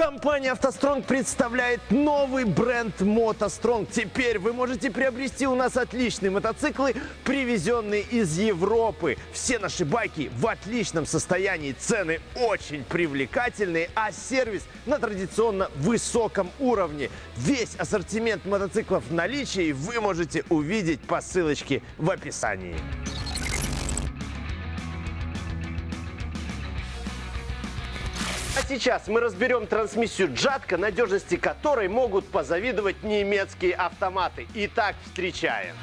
Компания «АвтоСтронг» представляет новый бренд «МотоСтронг». Теперь вы можете приобрести у нас отличные мотоциклы, привезенные из Европы. Все наши байки в отличном состоянии, цены очень привлекательные, а сервис на традиционно высоком уровне. Весь ассортимент мотоциклов в наличии вы можете увидеть по ссылочке в описании. Сейчас мы разберем трансмиссию Джатка, надежности которой могут позавидовать немецкие автоматы. Итак, встречаем.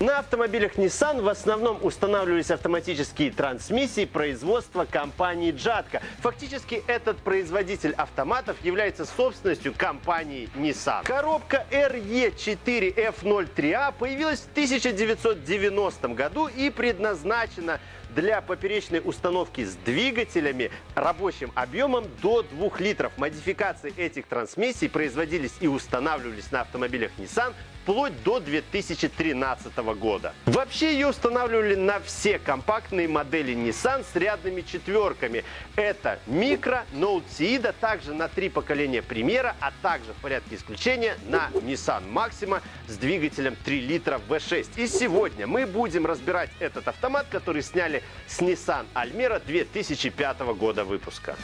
На автомобилях Nissan в основном устанавливались автоматические трансмиссии производства компании Джатка. Фактически этот производитель автоматов является собственностью компании Nissan. Коробка RE4F03A появилась в 1990 году и предназначена для поперечной установки с двигателями рабочим объемом до 2 литров. Модификации этих трансмиссий производились и устанавливались на автомобилях Nissan вплоть до 2013 года. Вообще ее устанавливали на все компактные модели Nissan с рядными четверками. Это Micro, Note Seida, также на три поколения Примера, а также в порядке исключения на Nissan Maxima с двигателем 3 литра V6. И сегодня мы будем разбирать этот автомат, который сняли с Nissan Almera 2005 года выпуска.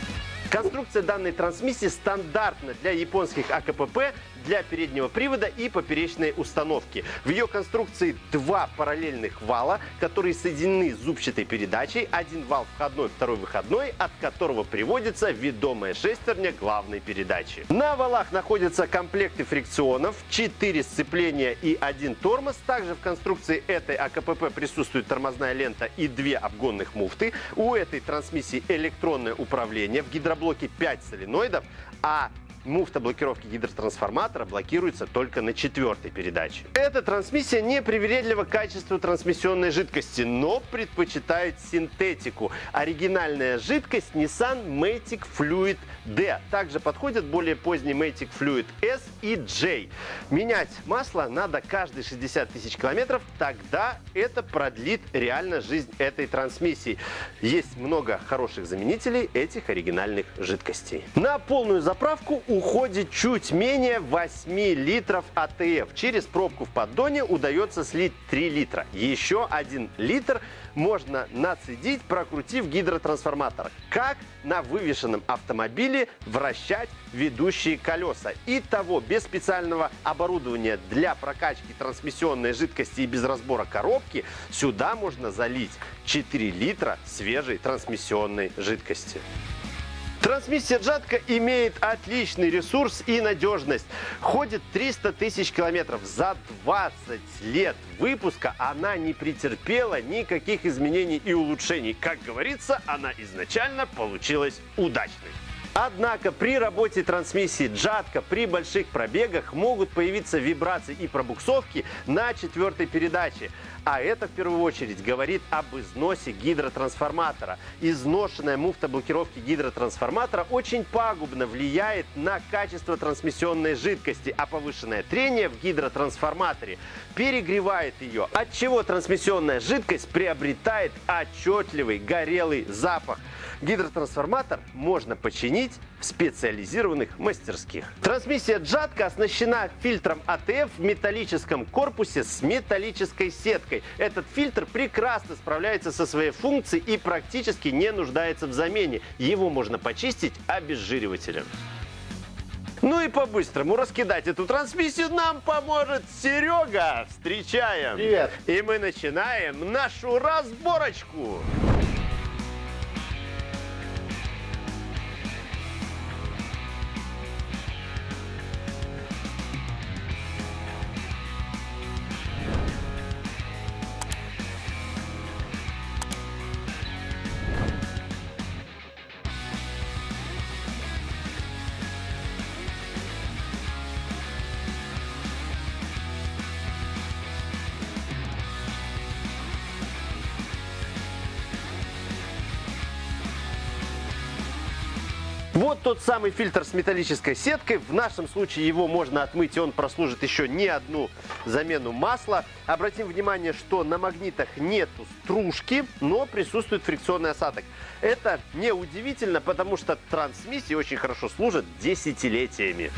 Конструкция данной трансмиссии стандартна для японских АКПП, для переднего привода и поперечной установки. В ее конструкции два параллельных вала, которые соединены зубчатой передачей. Один вал входной, второй выходной, от которого приводится ведомая шестерня главной передачи. На валах находятся комплекты фрикционов, 4 сцепления и один тормоз. Также в конструкции этой АКПП присутствует тормозная лента и две обгонных муфты. У этой трансмиссии электронное управление. В гидроблоке 5 соленоидов, а муфта блокировки гидротрансформатора блокируется только на четвертой передаче. Эта трансмиссия не привередлива к качеству трансмиссионной жидкости, но предпочитает синтетику. Оригинальная жидкость Nissan Matic Fluid D. Также подходят более поздний Matic Fluid S и J. Менять масло надо каждые 60 тысяч километров, тогда это продлит реально жизнь этой трансмиссии. Есть много хороших заменителей этих оригинальных жидкостей. На полную заправку у уходит чуть менее 8 литров АТФ. Через пробку в поддоне удается слить 3 литра. Еще 1 литр можно нацедить, прокрутив гидротрансформатор. Как на вывешенном автомобиле вращать ведущие колеса. И того без специального оборудования для прокачки трансмиссионной жидкости и без разбора коробки сюда можно залить 4 литра свежей трансмиссионной жидкости. Трансмиссия Джатка имеет отличный ресурс и надежность. Ходит 300 тысяч километров. За 20 лет выпуска она не претерпела никаких изменений и улучшений. Как говорится, она изначально получилась удачной. Однако при работе трансмиссии Джатка при больших пробегах могут появиться вибрации и пробуксовки на четвертой передаче. А это в первую очередь говорит об износе гидротрансформатора. Изношенная муфта блокировки гидротрансформатора очень пагубно влияет на качество трансмиссионной жидкости, а повышенное трение в гидротрансформаторе перегревает ее, от чего трансмиссионная жидкость приобретает отчетливый горелый запах. Гидротрансформатор можно починить в специализированных мастерских. Трансмиссия Джатка оснащена фильтром АТФ в металлическом корпусе с металлической сеткой. Этот фильтр прекрасно справляется со своей функцией и практически не нуждается в замене. Его можно почистить обезжиривателем. Ну и по-быстрому раскидать эту трансмиссию нам поможет Серега. Встречаем! Привет! И мы начинаем нашу разборочку. Вот тот самый фильтр с металлической сеткой. В нашем случае его можно отмыть, и он прослужит еще не одну замену масла. Обратим внимание, что на магнитах нету стружки, но присутствует фрикционный осадок. Это не удивительно, потому что трансмиссии очень хорошо служат десятилетиями.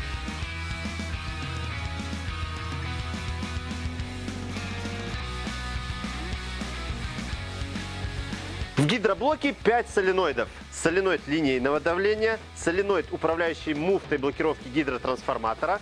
Гидроблоке 5 соленоидов. Соленоид линейного давления, соленоид, управляющий муфтой блокировки гидротрансформатора,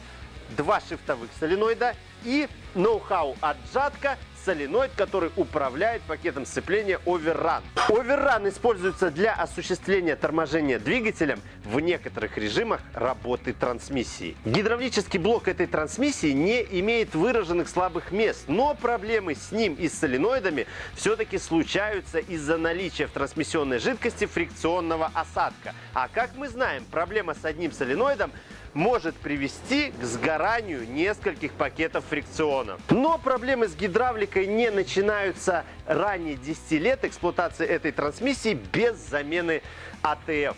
два шифтовых соленоида и ноу-хау отжатка соленоид, который управляет пакетом сцепления Overrun. Overrun используется для осуществления торможения двигателем в некоторых режимах работы трансмиссии. Гидравлический блок этой трансмиссии не имеет выраженных слабых мест, но проблемы с ним и с соленоидами все-таки случаются из-за наличия в трансмиссионной жидкости фрикционного осадка. А как мы знаем, проблема с одним соленоидом может привести к сгоранию нескольких пакетов фрикционов. Но проблемы с гидравликой не начинаются ранее 10 лет эксплуатации этой трансмиссии без замены АТФ.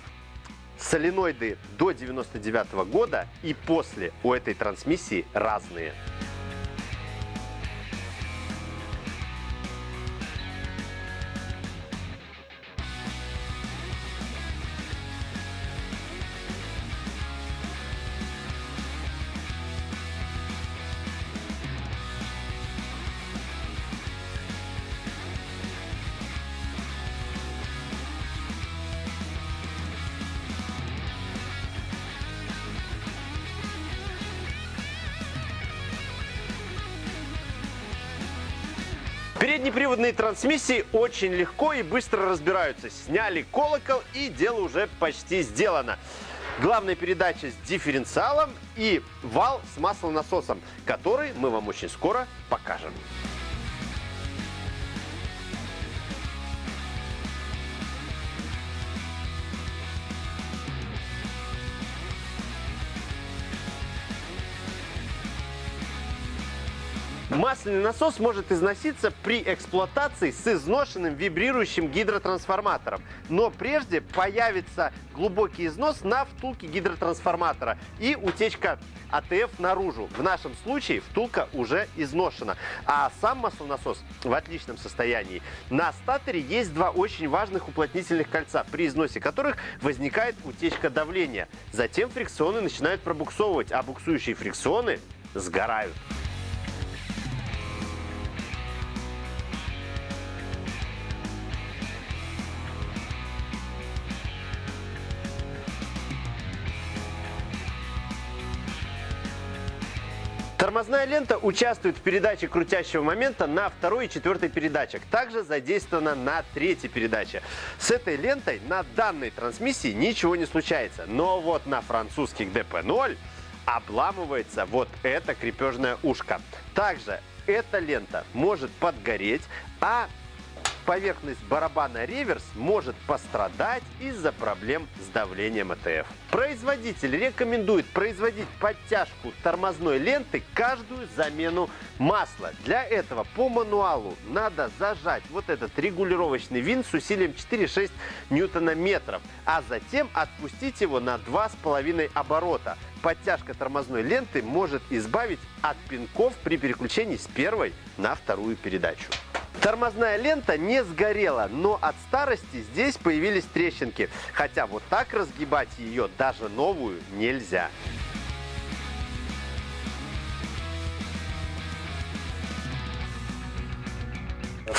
Соленоиды до 99 года и после у этой трансмиссии разные. Переднеприводные трансмиссии очень легко и быстро разбираются. Сняли колокол и дело уже почти сделано. Главная передача с дифференциалом и вал с маслонасосом, который мы вам очень скоро покажем. Масляный насос может износиться при эксплуатации с изношенным вибрирующим гидротрансформатором. Но прежде появится глубокий износ на втулке гидротрансформатора и утечка АТФ наружу. В нашем случае втулка уже изношена. А сам маслонасос в отличном состоянии. На статоре есть два очень важных уплотнительных кольца, при износе которых возникает утечка давления. Затем фрикционы начинают пробуксовывать, а буксующие фрикционы сгорают. Тормозная лента участвует в передаче крутящего момента на второй и четвертой передачах. Также задействована на третьей передаче. С этой лентой на данной трансмиссии ничего не случается. Но вот на французских DP0 обламывается вот это крепежное ушко. Также эта лента может подгореть, а поверхность барабана реверс может пострадать из-за проблем с давлением АТФ. Производитель рекомендует производить подтяжку тормозной ленты каждую замену масла. Для этого по мануалу надо зажать вот этот регулировочный винт с усилием 4,6 ньютона-метров, а затем отпустить его на 2,5 оборота. Подтяжка тормозной ленты может избавить от пинков при переключении с первой на вторую передачу. Тормозная лента не сгорела, но от старости здесь появились трещинки. Хотя вот так разгибать ее даже новую нельзя.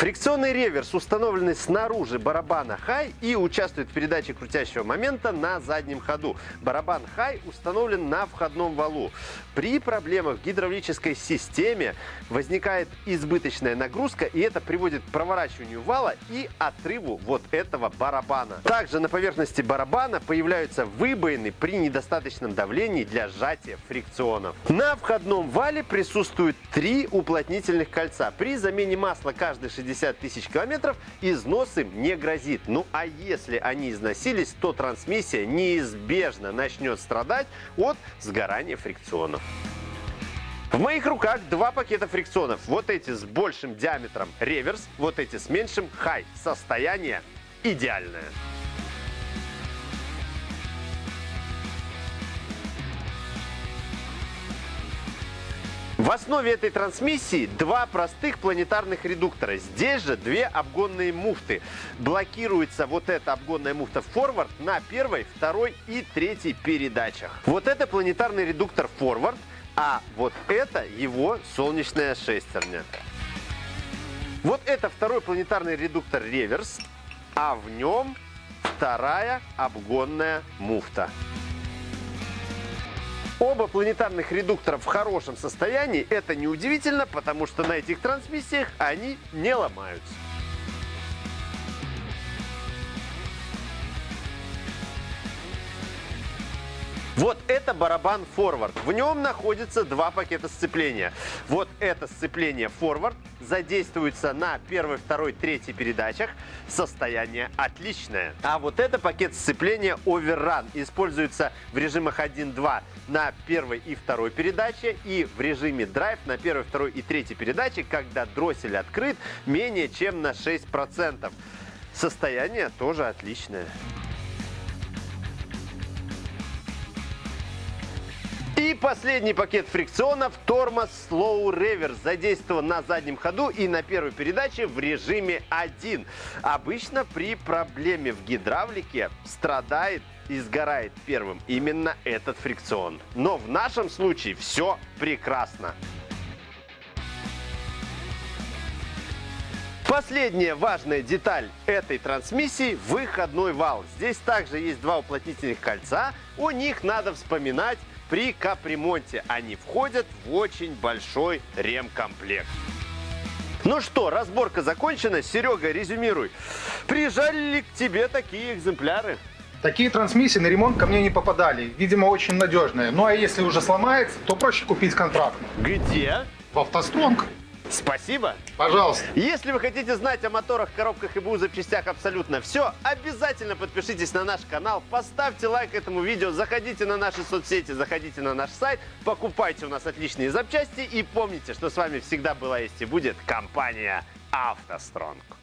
Фрикционный реверс установленный снаружи барабана High и участвует в передаче крутящего момента на заднем ходу. Барабан High установлен на входном валу. При проблемах в гидравлической системе возникает избыточная нагрузка, и это приводит к проворачиванию вала и отрыву вот этого барабана. Также на поверхности барабана появляются выбоины при недостаточном давлении для сжатия фрикционов. На входном вале присутствуют три уплотнительных кольца. При замене масла каждый 60 тысяч километров износ им не грозит. Ну а если они износились, то трансмиссия неизбежно начнет страдать от сгорания фрикционов. В моих руках два пакета фрикционов. Вот эти с большим диаметром реверс, вот эти с меньшим хай. Состояние идеальное. В основе этой трансмиссии два простых планетарных редуктора. Здесь же две обгонные муфты. Блокируется вот эта обгонная муфта форвард на первой, второй и третьей передачах. Вот это планетарный редуктор форвард, а вот это его солнечная шестерня. Вот это второй планетарный редуктор реверс, а в нем вторая обгонная муфта. Оба планетарных редуктора в хорошем состоянии. Это неудивительно, потому что на этих трансмиссиях они не ломаются. Вот это барабан форвард. В нем находится два пакета сцепления. Вот это сцепление форвард задействуется на первой, второй, третьей передачах. Состояние отличное. А вот это пакет сцепления Overrun. Используется в режимах 1-2 на первой и второй передаче и в режиме Drive на первой, второй и третьей передаче, когда дроссель открыт менее чем на 6%. Состояние тоже отличное. Последний пакет фрикционов тормоз Slow Reverse задействован на заднем ходу и на первой передаче в режиме 1. Обычно при проблеме в гидравлике страдает и сгорает первым именно этот фрикцион. Но в нашем случае все прекрасно. Последняя важная деталь этой трансмиссии – выходной вал. Здесь также есть два уплотнительных кольца. О них надо вспоминать при капремонте. Они входят в очень большой ремкомплект. Ну что, разборка закончена. Серега, резюмируй. Приезжали ли к тебе такие экземпляры? Такие трансмиссии на ремонт ко мне не попадали. Видимо, очень надежные. Ну а если уже сломается, то проще купить контрактный. Где? В автостронг. Спасибо. Пожалуйста. Если вы хотите знать о моторах, коробках и БУ запчастях абсолютно все, обязательно подпишитесь на наш канал, поставьте лайк этому видео, заходите на наши соцсети, заходите на наш сайт, покупайте у нас отличные запчасти и помните, что с вами всегда была есть и будет компания «АвтоСтронг».